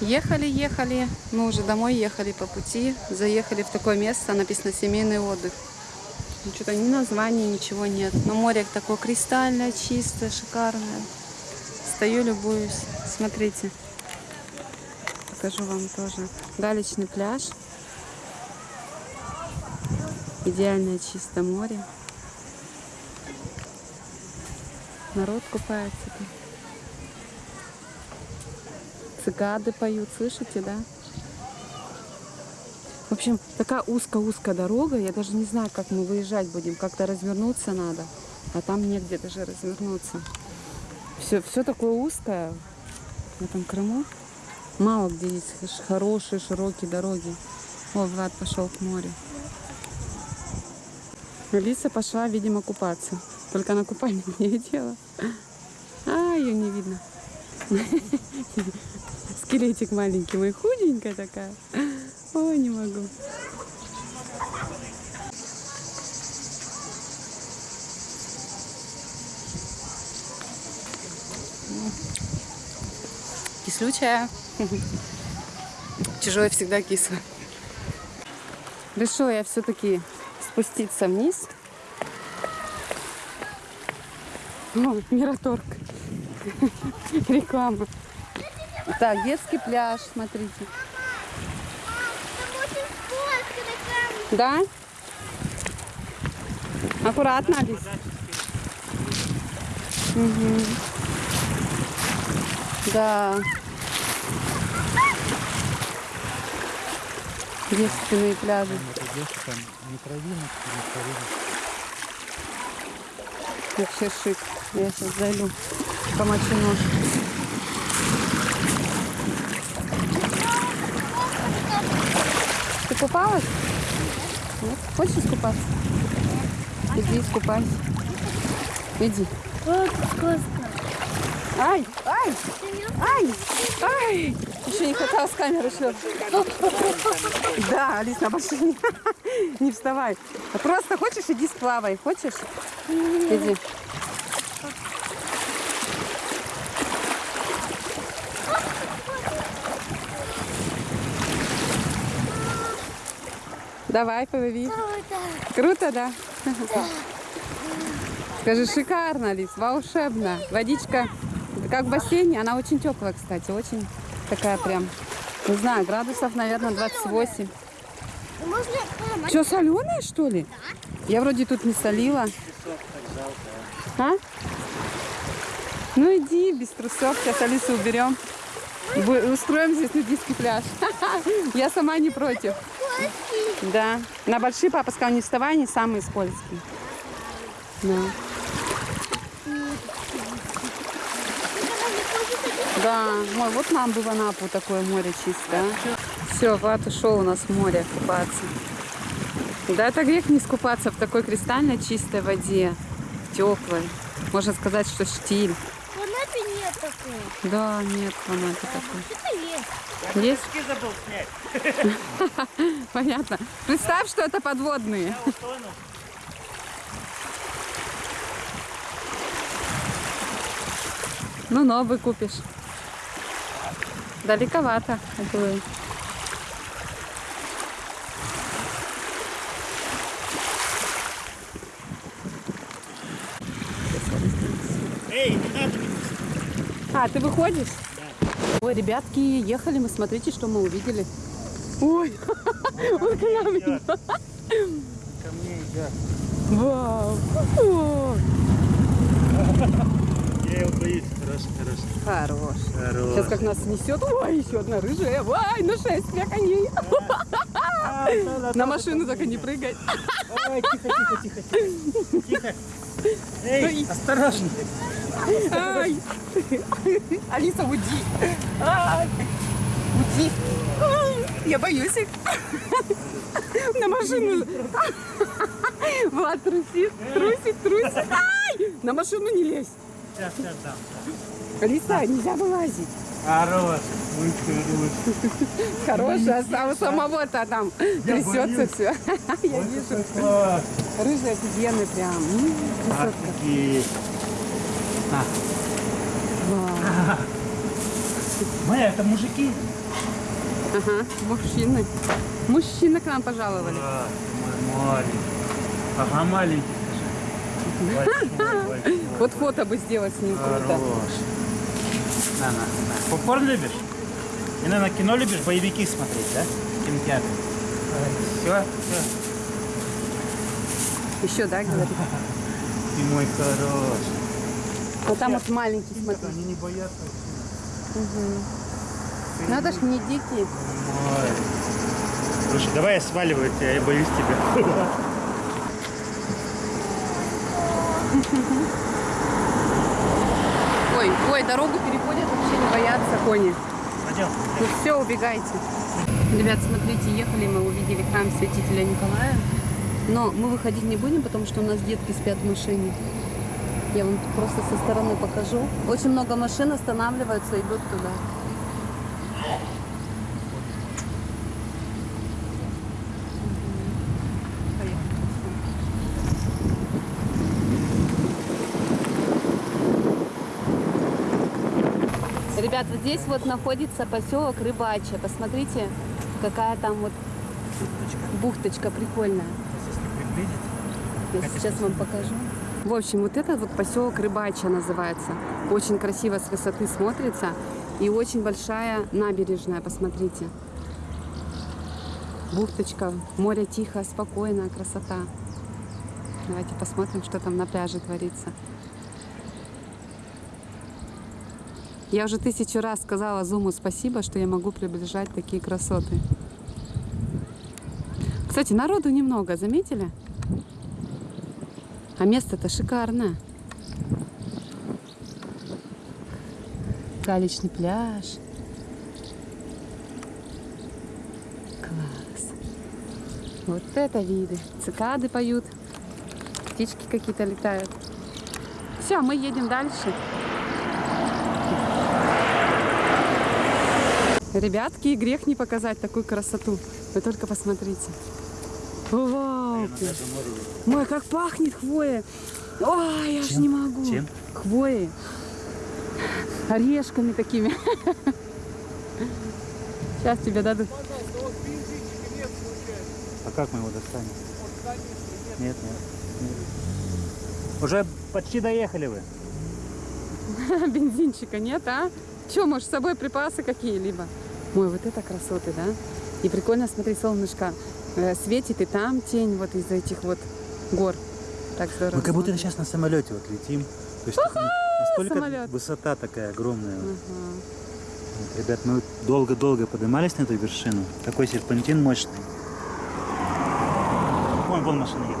ехали, ехали, мы уже домой ехали по пути, заехали в такое место, написано семейный отдых. Ну, Что-то ни названия, ничего нет. Но море такое кристальное, чистое, шикарное. Стою, любуюсь. Смотрите. Покажу вам тоже. Галечный пляж. Идеальное чистое море. Народ купается тут. Цикады поют, слышите, да? В общем, такая узкая-узкая дорога. Я даже не знаю, как мы выезжать будем. Как-то развернуться надо. А там негде даже развернуться. Все, все такое узкое в этом Крыму. Мало где есть хорошие, широкие дороги. О, Влад пошел к морю. Алиса пошла, видимо, купаться. Только на купальник не одела. А, ее не видно. Скелетик маленький мой, худенькая такая. Ой, не могу. Кислючая. Чужое всегда кисло. Решила я все-таки спуститься вниз. О, Мираторг. Реклама. Так, детский пляж, смотрите. Да? Аккуратно, Алис. Мгм. Да. Девственные пляжи. Вообще шик. Я сейчас зайду, помочу нож. Купалась? Нет? Хочешь искупаться? Иди искупайся. Иди. Вот скользко. Ай, ай, ай, ай. Еще не хватало с камеры шлет. Да, Алис, на машине. Не вставай. Просто хочешь, иди сплавай. Хочешь? Иди. Давай, повыви. Круто, да? Скажи, шикарно, Лиз, волшебно. Водичка, как в бассейне, она очень теплая, кстати, очень такая прям, не знаю, градусов, наверное, 28. Можно. Что, соленая, что ли? Я вроде тут не солила. А? Ну иди, без трусов, сейчас Алису уберем. Устроим здесь нудистский пляж. Я сама не против. Да. На большие папа сказал, не вставай, они самые скользкие. Да. Да, ой, вот нам бы в Анапу такое море чистое. Все, Влад ушел у нас в море купаться. Да, это грех не скупаться в такой кристально чистой воде, теплой. Можно сказать, что штиль. Нет такого. Да, нет в Анапе такой. Это есть. Есть? забыл снять. Понятно. Представь, что это подводные. Ну, новый купишь. Далековато. уплыл. Эй, не надо. А, ты выходишь? Ой, ребятки, ехали мы, смотрите, что мы увидели. Ой, он к нам идет. Ко мне идет. Вау. Я его боюсь. Хороший, хороший. Хорош. Хороший. Сейчас как нас несет. Ой, еще одна рыжая. Ой, на шествие коней. На машину только не прыгай. Ой, тихо, тихо, тихо. Тихо. Эй, осторожно. Ай. Алиса, уйди. Ай. Уйди. Я боюсь их. На машину. Влад трусит, трусит, трусит. Ай! На машину не лезь. Сейчас, сейчас дам. Алиса, нельзя вылазить. Хорош. Хорошая, а у самого-то там трясется все. Я вижу. Рыжий офигенный прям. Красотка. А, Вау. Майя, это мужики? Ага, мужчины. Мужчины к нам пожаловали. Да, маленький. Ага, маленький, скажи. Большой, большой. Вот фото бы сделать с ним круто. Хорош. На, на, на. Попкорн любишь? И, наверное, кино любишь, боевики смотреть, да? В кинотеатре. Все, все. Еще, да, говорит? Ты мой хорош. Вот там вот маленький, смотри. Они не боятся. Надо ж не дикие. Ой. Слушай, давай я сваливаю тебя, я боюсь тебя. Ой, ой, дорогу переходят, вообще не боятся кони. Пойдем. Ну все, убегайте. Ребят, смотрите, ехали мы, увидели храм святителя Николая. Но мы выходить не будем, потому что у нас детки спят в машине. Я вам просто со стороны покажу. Очень много машин останавливаются, идут туда. Ребят, вот здесь вот находится поселок Рыбачья. Посмотрите, какая там вот бухточка прикольная. Я сейчас вам покажу. В общем, вот этот вот поселок Рыбачья называется. Очень красиво с высоты смотрится. И очень большая набережная, посмотрите. Бухточка, море тихо, спокойно, красота. Давайте посмотрим, что там на пляже творится. Я уже тысячу раз сказала Зуму спасибо, что я могу приближать такие красоты. Кстати, народу немного, заметили? А место-то шикарное. Галечный пляж. Класс. Вот это виды. Цикады поют. Птички какие-то летают. Все, мы едем дальше. Ребятки, грех не показать такую красоту. Вы только посмотрите. Вау! Мой, как пахнет хвоя. Ой, я ж Чем? не могу. Чем? Хвоей. Орешками такими. Сейчас тебе дадут. А как мы его достанем? Нет, нет, нет. Уже почти доехали вы. Бензинчика нет, а? Че, может, с собой припасы какие-либо? Ой, вот это красоты, да? И прикольно, смотри, солнышко светит, и там тень вот из этих вот гор. Так здорово. Мы как будто сейчас на самолете вот летим. То есть настолько самолет. высота такая огромная. Ага. Вот, ребят, мы долго-долго поднимались на эту вершину. Такой серпантин мощный. Вон, вон машина едет.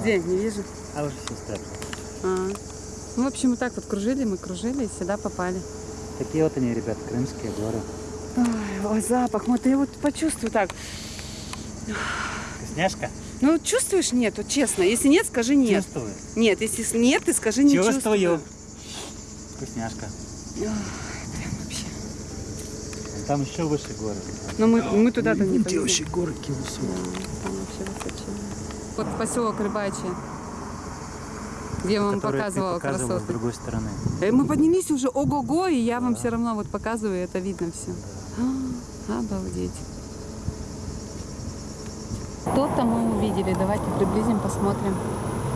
Где? Не вижу. А уже все стали. А. Ну, в общем, вот так вот кружили, мы кружили и сюда попали. Такие вот они, ребят, крымские горы. Ой, ой, запах, вот я вот почувствую так. Вкусняшка? Ну, вот чувствуешь? Нет, вот честно. Если нет, скажи нет. Чувствую. Нет, если нет, ты скажи не Чувствую. чувствую. Вкусняшка. Ой, прям вообще. Там еще выше горы. Но мы, мы туда-то не поедем. горы какие высокие. Там вообще высоченные. Вот поселок Рыбачий, где я вам показывала показывала с другой стороны. Э, Мы поднялись уже ого-го, и я вам все равно вот показываю, это видно все. Обалдеть. Что-то мы увидели. Давайте приблизим, посмотрим.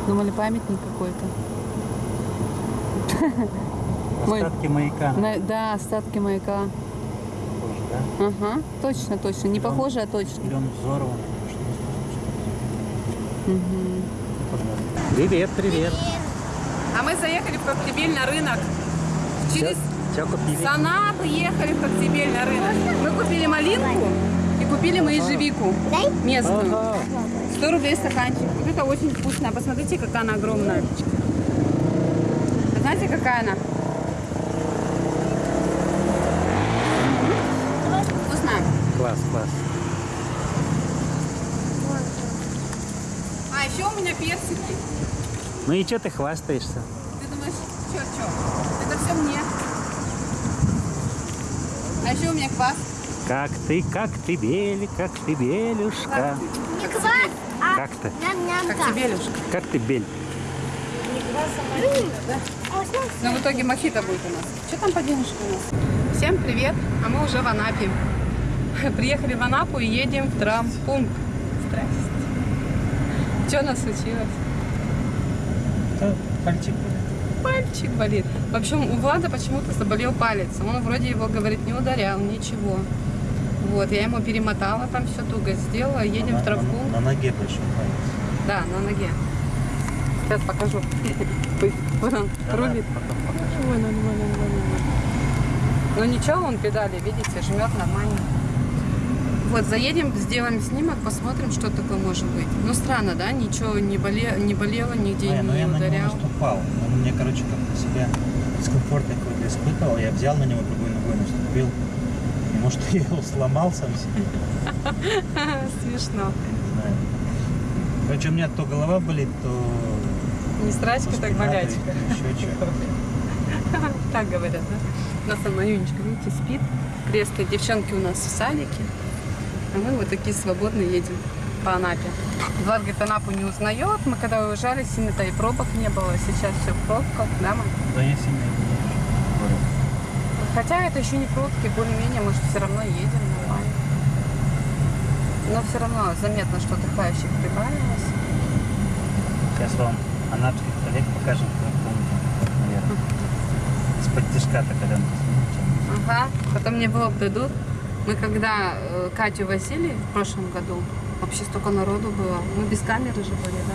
Думали, памятник какой-то. Остатки маяка. На- да, остатки маяка. Тоже, да? Ага, точно, точно. Не похоже, а точно. Или он взорван? Мгм. Привет, привет. А мы заехали в Коктебель на рынок. Через Чё купили? Санаты ехали в Коктебель на рынок. Мы купили малинку и купили мы ежевику местную. Ага. 100 рублей стаканчик. Вот это очень вкусно. Посмотрите, какая она огромная. Знаете, какая она? Вкусная. Класс, класс. А еще у меня персики. Ну и что ты хвастаешься? Ты думаешь, что, что? Это все мне. А еще у меня квас. Как ты, как ты, Бели, как ты, Белюшка. Не квас, а Как ты? Как тебе, Лешка? Как ты, Бель? Вкусно. Но в итоге мохито будет у нас. Что там по денежке у нас? Всем привет, а мы уже в Анапе. Приехали в Анапу и едем в травмпункт. Здрасте. Что у нас случилось? Это пальчик. Пальчик болит. В общем, у Влада почему-то заболел палец. Он вроде его, говорит, не ударял, ничего. Вот, я ему перемотала, там все туго сделала, едем На- в травмпункт. На, на ноге большой палец. Да, на ноге. Сейчас покажу. Вот он рулит. потом покажу. Ой, нормально, нормально. Ну ничего, он педали, видите, жмет нормально. Вот, заедем, сделаем снимок, посмотрим, что такое может быть. Ну, странно, да? Ничего не, боле... не болело, нигде Не, ну не я ударял. наступал. Он мне, короче, как-то себя дискомфорт какой-то испытывал. Я взял на него другой ногой, наступил. И может я его сломал сам себе, Смешно. я не знаю. Короче, у меня то голова болит, то... Не страчка, то так болячка. Еще что. Так говорят, да? У нас там Мариночка, видите, спит. Кресты. Девчонки у нас в садике. А мы вот такие свободно едем по Анапе. Влад говорит, Анапу не узнает. Мы когда уезжали, сильно-то и пробок не было. Сейчас все в пробках, да, мам? Да я сильно не. Хотя это еще не пробки, более-менее, может, все равно едем нормально. Но все равно заметно, что отдыхающих прибавилось. Сейчас вам анапских коллег покажем, как помните, наверное. Из-под тяжка-то, когда мы. Ага, потом мне в лоб дадут. Мы когда э, Катю возили в прошлом году, вообще столько народу было. Мы без камеры же были, да?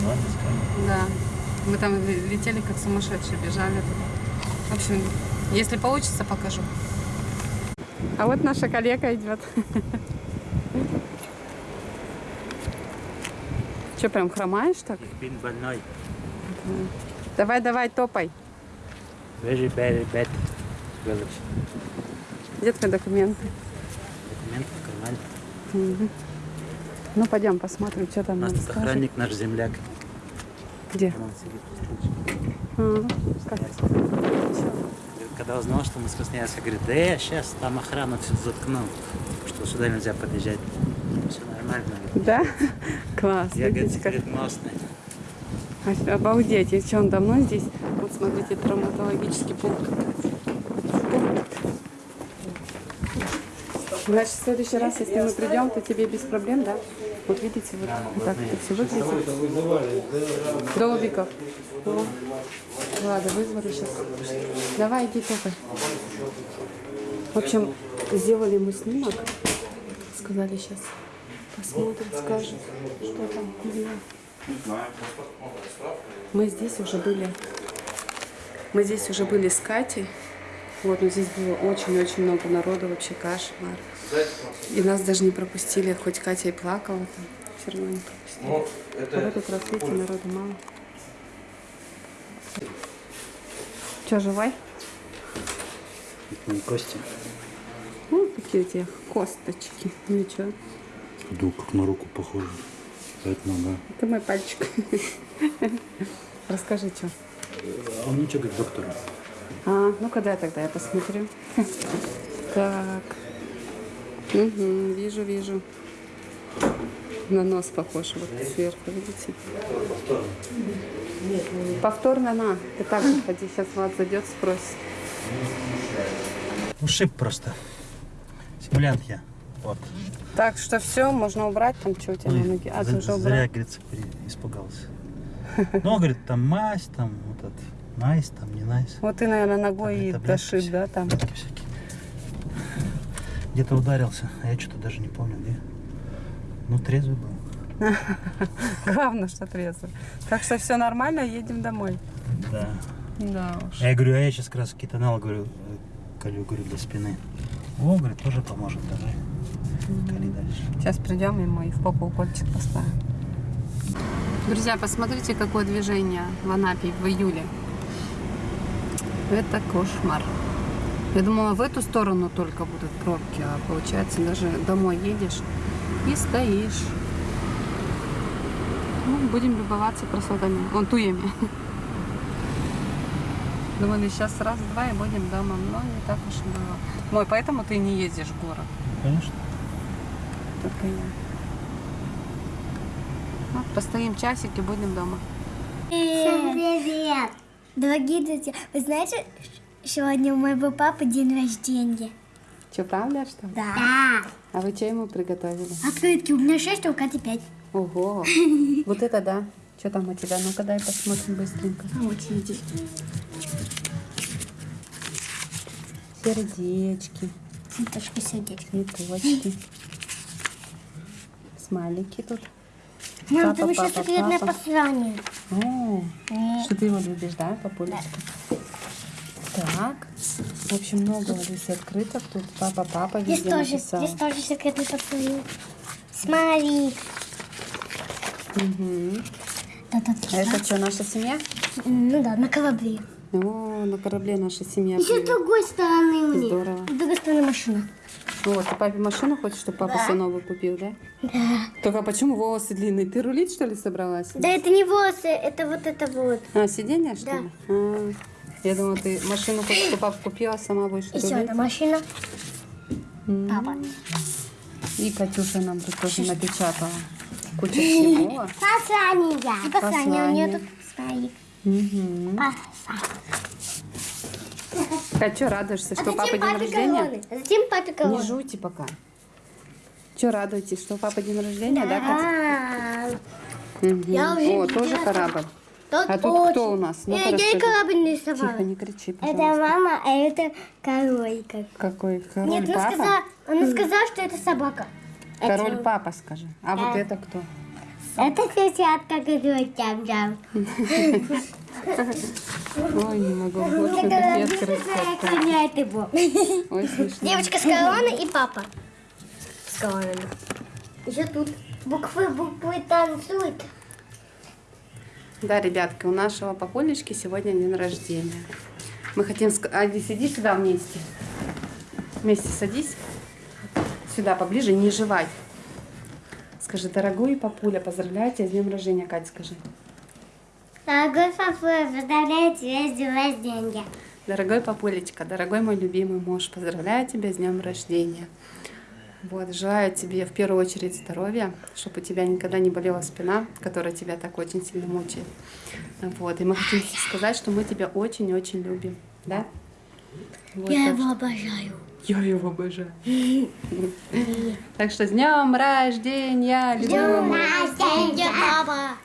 Ну, ладно, скажем. Да. Мы там ле- летели как сумасшедшие, бежали туда. В общем, если получится, покажу. А вот наша коллега идет. Че, прям хромаешь так? Бин больной. Давай, давай, топай. Very, very bad. Village. Где твои документы? Документы в кармане. Ну, пойдем посмотрим, что У там нас нам тут охранник, наш земляк. Где? А, как? Говорит, Когда узнал, что мы с Красноярска, говорит, да я сейчас там охрану все заткнул, что сюда нельзя подъезжать. Все нормально. говорит. Да? Класс, Я, говорит, видите, как... секретносный. Обалдеть, и что он давно здесь? Вот смотрите, травматологический. Пункт. Значит, в следующий раз, если мы придем, то тебе без проблем, да? Вот видите, вот, так это все выглядит. Долбиков. О. Ладно, вызвали сейчас. Давай, иди топай. В общем, сделали ему снимок. Сказали сейчас. Посмотрят, скажут, что там. Мы здесь уже были. Мы здесь уже были с Катей. Вот, но здесь было очень-очень много народу, вообще кошмар. И нас даже не пропустили, хоть Катя и плакала там, все равно не пропустили. А в этот раз, видите, народу мало. Че, живой? Кости. Ну, такие у тебя косточки. Ничего. Да, как на руку похоже. Это нога. Это мой пальчик. Расскажи, что. А он ничего, говорит, доктор. А, ну когда тогда я посмотрю. Так. Угу, вижу, вижу. На нос похож, вот сверху, видите? Повторно на. Ты так же ходи, сейчас Влад зайдет, спросит. Ушиб просто. Симулянт я. Вот. Так что все, можно убрать там, что у тебя на ноге. А, ты уже Зря, убрал. говорится, при- испугался. Ну, говорит, там мазь, там вот этот, найс, там не найс. Вот ты, наверное, ногой и дошиб, да, там. всякие. Где-то ударился, а я что-то даже не помню где. Ну, трезвый был. Главное, что трезво. Так что все нормально, едем домой. Да. Да уж. А я говорю, а я сейчас как раз кетонал, говорю, э, колю, говорю, для спины. О, говорит, тоже поможет, давай. Кали дальше. Сейчас придем и мы в попу укольчик поставим. Друзья, посмотрите, какое движение в Анапе в июле. Это кошмар. Я думала, в эту сторону только будут пробки, а получается даже домой едешь и стоишь. Ну, будем любоваться красотами. Вон туями. Думали, сейчас раз-два и будем дома. Но не так уж и было. Мой, поэтому ты не ездишь в город. Конечно. Только я. Ну, постоим часик и будем дома. Всем привет! Дорогие друзья, вы знаете, сегодня у моего папы день рождения? Что, правда, что? ли? Да. А вы что ему приготовили? Открытки. У меня 6, а у Кати 5. Ого, вот это да. Что там у тебя? Ну-ка дай посмотрим быстренько. Вот видишь. Сердечки, Цветочки сердечки. цветочки. Смайлики тут. Мам, там еще секретное послание. Что ты его любишь, да, папулечка? Так, в общем, много Алисы открыток тут. Папа, папа Здесь тоже, написал. здесь тоже секретное послание. Смотри. Мгм. Да-да-да. А это что, наша семья? Ну да, на корабле. О, на корабле наша семья. Еще с другой стороны мне. Здорово. С другой стороны машина. Вот, ты папе машину хочешь, чтобы папа Да. все новую купил, да? Да. Только почему волосы длинные? Ты рулить, что ли, собралась? Да это не волосы, это вот это вот. А, сиденье, что Да. ли? А, я думала, ты машину хочешь, чтобы папа купила, сама будешь Еще рулить. одна машина. М. Папа. И Катюша нам тут тоже напечатала кучу всего. Послание. И послание у нее Послание. тут стоит. Мгм. Послание. Кать, что радуешься, что а папа день рождения? короны? А зачем папе Не короны? жуйте пока. Что радуетесь, что папа день рождения, да, Катя? Мгм. Я уже О, тоже корабль. Тут А тут очень- кто у нас? Ну-ка Я, я и расскажи. корабль нарисовала. Тихо, не кричи, Это пожалуйста. мама, а это король. Как... Какой король Нет, она папа? сказала, она сказала, что это собака. Король Это- папа, скажи. А вот Да. это кто? Это сосятка, которая там там. Ой, не могу. Такие его. Ой, смешно. Девочка с короной и папа с короной. Еще тут буквы, буквы танцуют. Да, ребятки, у нашего папулечки сегодня день рождения. Мы хотим... Ади, сиди сюда вместе. Вместе садись. Сюда поближе, не жевай. Скажи, дорогой папуля, поздравляю тебя с днем рождения, Катя, скажи. Дорогой папа, поздравляю тебя с днем рождения. Дорогой папулечка, дорогой мой любимый муж, поздравляю тебя с днем рождения. Вот, желаю тебе в первую очередь здоровья, чтобы у тебя никогда не болела спина, которая тебя так очень сильно мучает. Вот, и мы хотим сказать, что мы тебя очень-очень любим, да? Вот, Я так его обожаю. что- я его обожаю. Так что с днем рождения, любимый мой. рождения, папа!